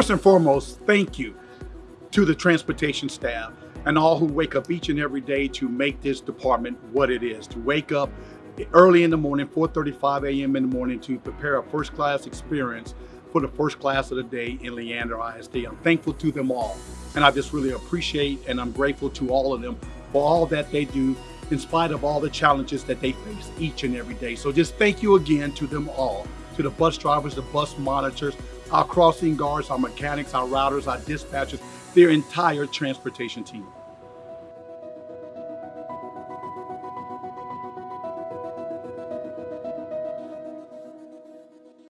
first and foremost, thank you to the transportation staff and all who wake up each and every day to make this department what it is, to wake up early in the morning, 4.35 a.m. in the morning to prepare a first class experience for the first class of the day in Leander ISD. I'm thankful to them all. And I just really appreciate and I'm grateful to all of them for all that they do in spite of all the challenges that they face each and every day. So just thank you again to them all, to the bus drivers, the bus monitors, our crossing guards, our mechanics, our routers, our dispatchers, their entire transportation team.